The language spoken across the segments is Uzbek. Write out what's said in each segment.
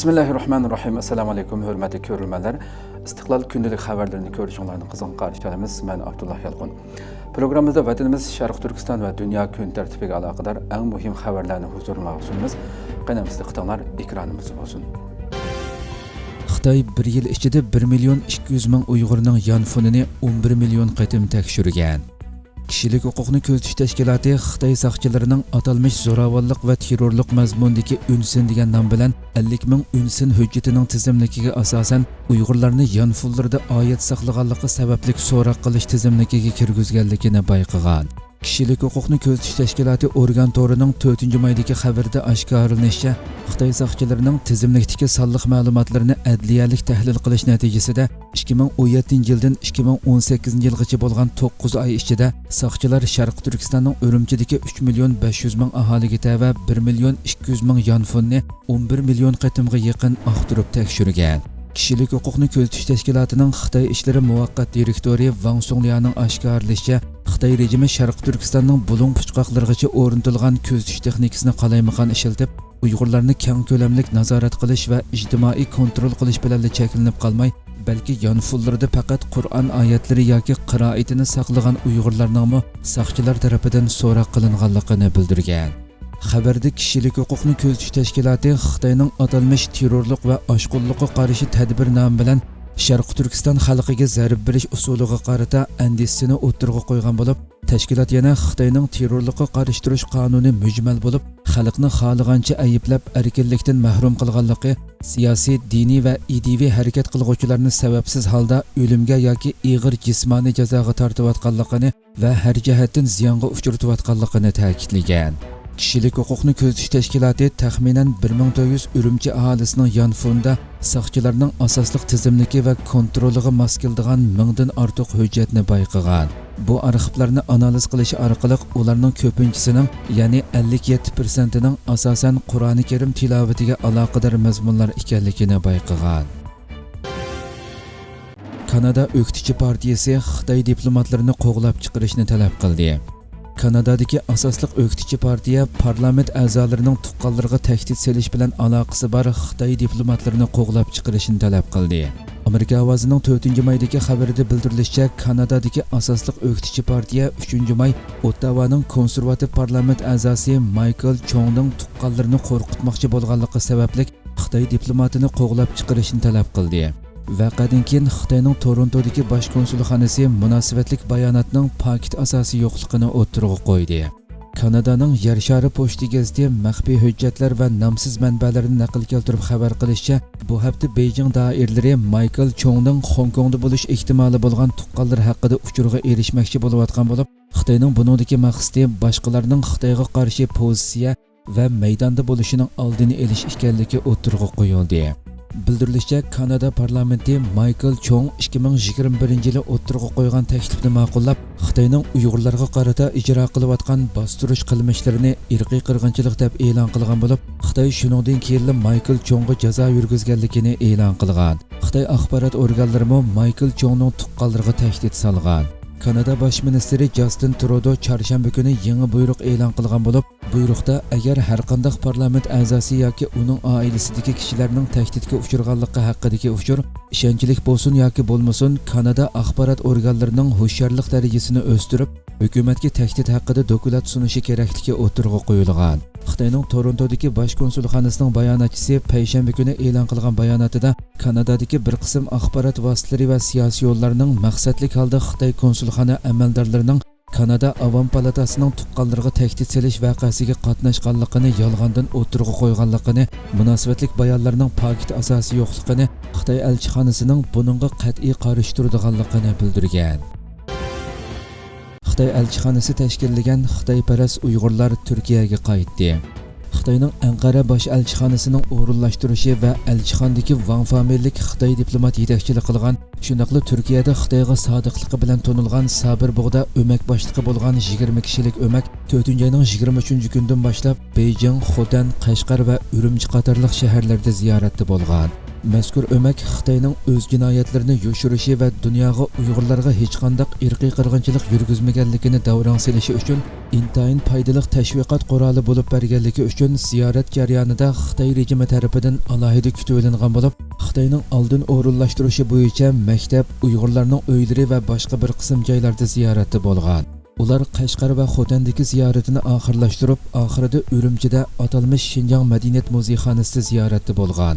bismillahi rohmanir rohim assalomu alaykum hurmatli ko'rilmalar. Istiqlol kundalik xabarlarini ko'rishinglarni qizg'in qarshi olamiz man abdulloh yalqun programmamizda vatanimiz sharq turkiston va dunyo kun tartibiga aloqador eng muhim xabarlarni huzuringizga sunamiz qanamizda qitinglar ekranimiz bo'lsin. Xitoy bir yil ichida 1 million 200 ming uyg'urning yonfonini 11 million qatim tekshirgan. Kishilik huquqni ko'zitish tashkiloti xitoy soqchilarining atalmish zo'ravonlik va terrorlik mazmundagi unsin degan nom bilan 50 ming unsin hujjatining tizimligiga asosan uyg'urlarni yanfullarda oyat saqlaganligi sababli so'roq qilish tizimligiga kirgizganligini bayqagan. Kishilik huquqni ko'zitish tashkiloti organ to'rining 4 maydagi xabarda oshkorilinishicha xitoy soqchilarining tizimlikdagi sonliq ma'lumotlarini adliyalik tahlil qilish natijasida 2017 yildan 2018 yilgacha bo'lgan 9 oy ichida soqchilar sharq turkistonning urumchidagi 3 million 500 ming aholiga tava 1 million 200 ming yonfunni 11 million qatimga yaqin oqtirib tekshirgan. Kishilik huquqni ko'zitish tashkilotining xitoy ishlari muvaqqat direktori vang sunglianing oshkorlashicha xitoy rejimi sharq turkistonning bulung puchqoqlargacha o'rnatilgan ko'zitish texnikasini qalaymaqon ishiltib uyg'urlarni keng ko'lamlik nazorat qilish va ijtimoiy kontrol qilish bilan cheklanib qolmay balki yonfullarda faqat qur'on oyatlari yoki qiroatini saqlagan uyg'urlarningmi soqchilar tarafidan so'roq qilinganligini bildirgan. Xabarda kishilik huquqni ko'zitish tashkiloti xitoyning atalmish terrorlik va oshqunlikqa qarshi tadbir nomi bilan sharq turkiston xalqiga zarb berish usuliga qarata andisini o'ttirg'a qo'ygan bo'lib tashkilot yana xitoyning terrorlikqa qarshi turish qonuni mujmal bo'lib xalqni xohlagancha ayblab erkinlikdan mahrum qilganligi siyosiy diniy va idiviy harakat qilg'uvchilarni sababsiz holda o'limga yoki ig'ir jismoniy jazoga tortayotganligini va har jihatdan ziyonga uchratayotganligini ta'kidlagan. Kishilik huquqni ko'zitish tashkiloti taxminan 1400 urumchi aholisining yonfonda soqchilarning asosliq tizimligi va kontroliga mos keladigan mingdan ortiq hujjatni bayqagan bu arxivlarni analiz qilish orqali ularning ko'pinchisining ya'ni 57 persentining asosan qur'oni karim tilovatiga aloqador mazmunlar ekanligini bayqagan kanada o'qituvchi partiyasi xitoy diplomatlarini qo'g'lab chiqarishni talab qildi. Kanadadagi asosliq o'qituvchi partiya parlament a'zolarining tuqqanlariga tahdid selish bilan aloqasi bor xitoy diplomatlarini qo'g'lab chiqarishni talab qildi. Amerika ovozining 4 maydagi xabarida bildirilishicha kanadadagi asosliq o'qituvchi partiya 3 may ottavaning konservativ parlament a'zosi maykl chongning tuqqanlarini qo'rqitmoqchi bo'lganligi sababli xitoy diplomatini qo'g'lab chiqarishni talab qildi. Vaqadan keyin Xitoyning Torontodagi bosh konsulxonasi munosabatlik bayonotning paket asosi yo'qligini o'ttirg'i qo'ydi. Kanadaning Yer shari pochta gazeti maxfiy hujjatlar va nomsiz manbalarni naql keltirib xabar qilishicha, bu hafta Beijing doiralari Michael Chongning Hong Kongda bo'lish ehtimoli bo'lgan tuqqanlar haqida uchurga erishmoqchi bo'layotgan bo'lib, Xitoyning buningdagi maqsadi boshqalarning Xitoyga qarshi pozitsiya va maydonda bo'lishining oldini olish ekanligi o'ttirg'i qo'yildi. Bildirilishicha kanada parlamenti maykl chong 2021 yili o'ttirg'a qo'ygan taklifni ma'qullab xitoyning uyg'urlarga qarata ijro qilayotgan bostirish qilmishlarini irqiy qirg'inchilik deb e'lon qilgan bo'lib xitoy shuningdan keyin maykl chongga jazo yurgizganligini e'lon qilgan. Xitoy axborot organlarimi maykl chongning tuqqanlariga tahdid solgan kanada bosh ministri jastin trudo chorshanba kuni yangi buyruq e'lon qilgan bo'lib buyruqda agar har qanday parlament a'zosi yoki uning oilasidagi kishilarning tahdidga uchirganligi haqidagi uchur ishonchlik bo'lsin yoki bo'lmasin kanada axborot organlarining hushyorlik darajasini o'stirib hukumatga tahdid haqida dokulat sunishi kerakligi o'tirg'a qo'yilgan xitoyning torontodagi bosh konsulxonasining bayonotchisi payshanba kuni e'lon qilgan bayonotida kanadadagi bir qism axborot vositalari va siyosiy yo'llarning maqsadli holda xitoy konsulxona amaldorlarining kanada avom palatasining tuqqanlarga tahdid selish voqeasiga qatnashganligini yolg'ondan o'tirg'a qo'yganligini munosabatlik bayonlarning pokit asosi yo'qligini xitoy elchixonasining buningga qat'iy qarshi turadiganligini bildirgan. Xitoy elchixonasi tashkillagan xitoyparast uyg'urlar turkiyaga qaytdi. Xitoyning anqara bosh elchixonasining o'rinlashtirishi va elchixondagi van familiyalik xitoy diplomat yetakchilik qilgan shundoqli turkiyada xitoyga sodiqligi bilan to'nilgan sabir bug'da o'mak boshlig'i bo'lgan 20 kishilik o'mak 4 oyning 23 kundan boshlab beyjing xotan qashqar va urumchi qatorliq shaharlarda ziyoratda bo'lgan. Mazkur o'mak xitoyning o'z jinoyatlarini yoshirishi va dunyoga uyg'urlarga hech qandaq irqiy qirg'inchilik yurgizmaganligini davrang silishi uchun intayin foydali tashviqot quroli bo'lib berganligi uchun ziyorat jarayonida xitoy rejimi tarafidan alohida kutib olingan bo'lib xitoyning oldin o'rinlashtirishi bo'yicha maktab uyg'urlarning uylari va boshqa bir qism joylarda ziyoratda bo'lgan. Ular qashqar va xotandagi ziyoratini oxirlashtirib oxirida urumchida atalmish shinjong madaniyat muzeyxonasida ziyoratda bo'lgan.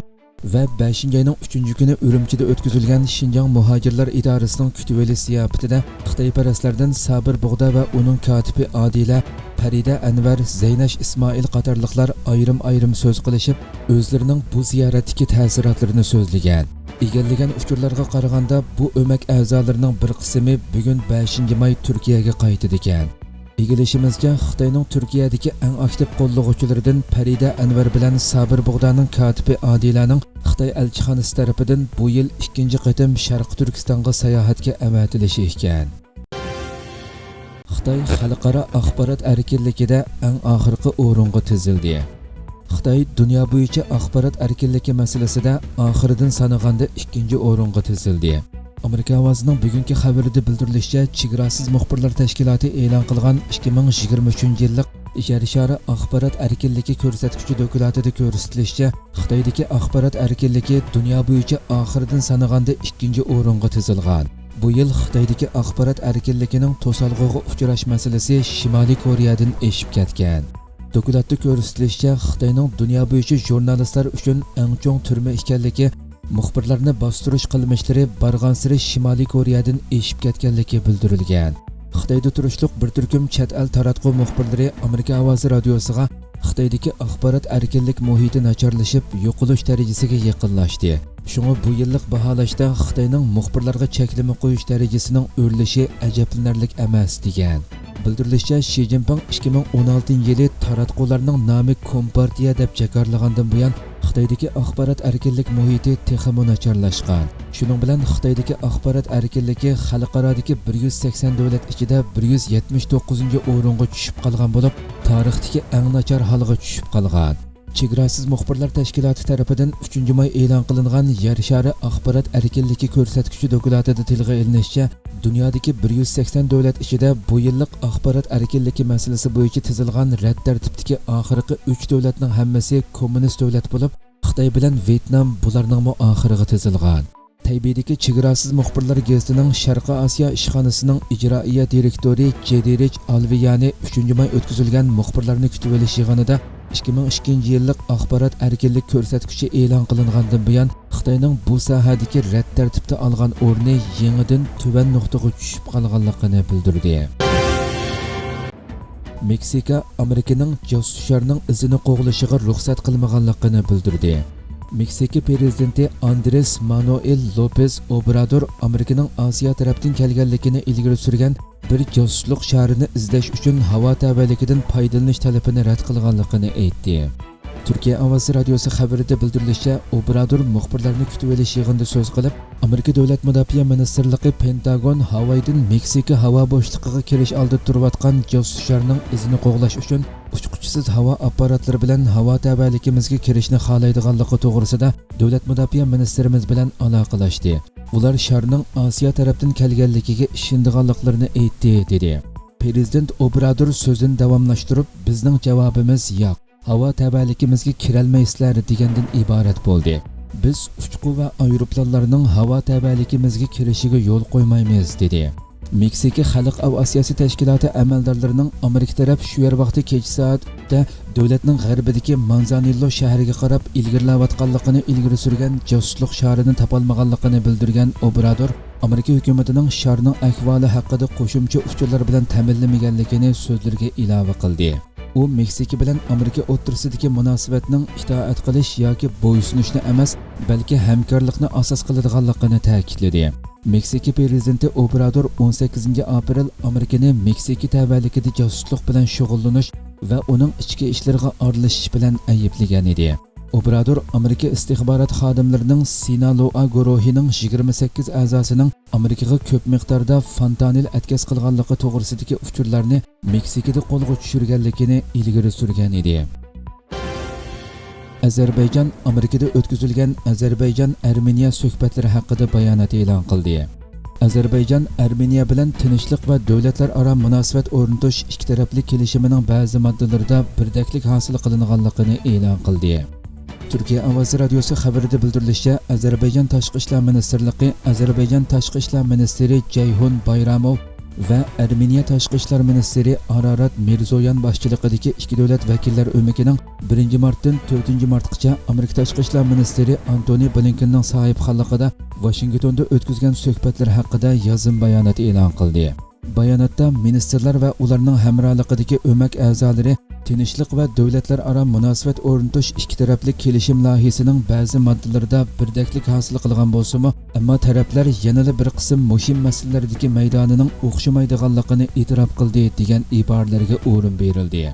Va 5 oyning 3 kuni urumchida o'tkazilgan shinjong muhojirlar idorasining kutiveli ziyofatida xitoyparastlardan sabir bug'da va uning kotibi odila farida anvar zaynash ismoil qatorliqlar ayrim ayrim so'z qilishib o'zlarining bu ziyoratdagi ta'sirotlarini so'zlagan. Egallagan uchurlarga qaraganda bu o'mak a'zolarining bir qismi bugun 5 may turkiyaga qaytdi ekan. Egilishimizga xitoyning turkiyadagi eng aktiv qo'llovchilaridan farida anvar bilan sabir bug'daning katibi Adilaning xitoy elchixonasi tomonidan bu yil ikkinchi qatim Sharq turkistonga sayohatga avatilishi ekan. Xitoy xalqaro axborot erkinligida eng oxirgi o'ringa tizildi. Xitoy dunyo bo'yicha axborot erkinligi masalasida oxiridan sanaganda ikkinchi o'ringa tizildi. Amerika ovozining bugungi xabarida bildirilishicha chegarasiz muxbirlar tashkiloti e'lon qilgan 2023 yillik yer shari axborot erkinligi ko'rsatkichi dokumentida ko'rsatilishicha xitoydagi axborot erkinligi dunyo bo'yicha oxiridan sanaganda ikkinchi o'ringa tizilgan bu yil xitoydagi axborot erkinligining to'salg'uga uchrash masalasi shimoliy koreyadan eshib ketgan. Dokumentda ko'rsatilishicha xitoyning dunyo bo'yicha jurnalistlar uchun eng chong turma ekanligi muxbirlarni bostirish qilmishlari barg'ansiri shimoliy koreyadan eshib ketganligi bildirilgan. Xitoyda turishliq bir turkum chet el taratqu muxbirlari amerika ovozi radiosiga xitoydagi axborot erkinlik muhiti nacharlashib yo'qolish darajasiga yaqinlashdi. Shunga bu yillik baholashda xitoyning muxbirlarga cheklama qo'yish darajasining o'rlishi ajablanarlik emas degan. Bildirilishicha shi zinpin 2016 yili taratqularning nomi kompartiya deb jakarlagandan buyon xitoydagi axborot erkinlik muhiti texmi nacharlashgan shuning bilan xitoydagi axborot erkinligi xalqarodagi 180 davlat ichida 179 o'ringa tushib qolgan bo'lib tarixdagi eng nachar holga tushib qolgan. Chegarasiz muxbirlar tashkiloti tarafidan 3 may e'lon qilingan yer shari axborot erkinligi ko'rsatkichi dokladida tilga ilinishicha dunyodagi 180 davlat ichida bu yillik axborot erkinligi masalasi bo'yicha tizilgan rad tartibdagi oxirgi 3 davlatning hammasi kommunist davlat bo'lib xitoy bilan vyetnam bularning oxiriga tizilgan. Taybidagi chegarasiz muxbirlar gazetining Sharqi Osiyo ishxonasining ijroiya direktori Jedirich Alviyani 3 may o'tkazilgan muxbirlarni kutib olish yig'inida 2002 yillik axborot erkinlik ko'rsatkichi e'lon qilingandan buyon xitoyning bu sohadagi rad tartibda olgan o'rni yangidan tuban nuqtaga tushib qolganligini bildirdi. Meksika amerikaning josuslarning izini qo'g'lishiga ruxsat qilmaganligini bildirdi meksika prezidenti andres manuel lopez obrador amerikaning osiyo tarafdan kelganligini ilgari surgan bir josuslik sharini izlash uchun havo tavalligidan foydalanish talabini rad qilganligini aytdi turkiya ovozi radiosi xabarida bildirilishicha obrador muxbirlarni kutib olish yig'inida so'z qilib amerika davlat mudofaa ministrligi pentagon havaydan meksika havo bo'shlig'iga kirish oldida turayotgan josuslarning izini qo'g'lash uchun uchquchisiz havo apparatlari bilan havo tabaligimizga kirishni xohlaydiganligi to'g'risida davlat mudofaa ministrimiz bilan aloqalashdi. Ular sharning osiyo tarafdan kelganligiga ishindiganliklarini aytdi dedi. Prezident obrador so'zini davomlashtirib bizning javobimiz yo'q. Havo tabaligimizga kirolmaysizlar degandan iborat bo'ldi. Biz uchqu va aeroplanlarning havo tabaligimizga kirishiga yo'l qo'ymaymiz dedi. Meksika xalq aviatsiyasi tashkiloti amaldorlarining amerika taraf shu yer vaqti kech soatda davlatning g'arbidagi manzanillo shahriga qarab ilgirlayotganligini ilgari surgan josusliq sharini topolmaganligini bildirgan obrador amerika hukumatining sharning ahvoli haqida qo'shimcha uchurlar bilan ta'minlamaganligini so'zlarga ilova qildi. U meksika bilan amerika o'ttirsidagi munosabatning itoat qilish yoki bo'ysunishni emas balki hamkorlikni asos qiladiganligini ta'kidladi. Meksika prezidenti obrador 18 aprel amerikani meksika tavalligida josuslik bilan shug'ullanish va uning ichki ishlariga aralashish bilan ayblagan edi. Obrador amerika istixborot xodimlarining sinaloa guruhining 28 a'zosining amerikaga ko'p miqdorda fontanil atkaz qilganligi to'g'risidagi uchurlarni meksikada qo'lga tushirganligini ilgari surgan edi Azərbaycan Amerikada o'tkazilgan Azərbaycan Armeniya suhbatlari haqida bayonot e'lon qildi. Azərbaycan Armeniya bilan tinchlik va davlatlararo munosabat o'rnatish ikki tarafli kelishimining ba'zi moddalarida birdaklik hosil qilinganligini e'lon qildi. Turkiya ovozi radiosi xabarida bildirilishicha, Ozarbayjon tashqi ishlar ministrligi Ozarbayjon tashqi ishlar ministri Jayhun Bayramov va Armeniya tashqi ishlar ministri Ararat Mirzoyan boshchiligidagi ikki davlat vakillar o'mikining 1 martdan 4 martgacha Amerika tashqi ishlar ministri Antoni Blinkenning sohibxonligida Washingtonda o'tkazgan suhbatlar haqida yozim bayonot e'lon qildi. Bayonotda ministerlar va ularning hamrohligidagi o'mak a'zolari tinchlik va davlatlararo munosabat o'rnatish ikki taraflik kelishim loyihasining ba'zi moddalarida birdaklik hosil qilgan bo'lsa-mu, ammo taraflar yanada bir qism muhim masalalardagi maydonining o'xshamaydiganligini e'tirof qildi degan iboralarga o'rin berildi.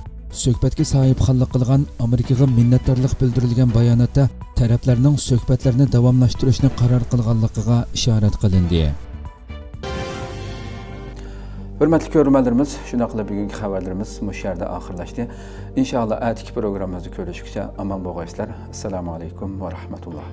Suhbatga sohibxonlik qilgan Amerikaga minnatdorlik bildirilgan bayonotda taraflarning suhbatlarni davomlashtirishni qaror qilganligiga ishorat qilindi. Hurmatli ko'ruvchilarimiz shunday qilib bugungi xabarlarimiz mush yerda oxirlashdi. Inshaalloh atiki programmamizni ko'rishguncha omon bo'lg'aysizlar. Assalomu alaykum va rahmatulloh.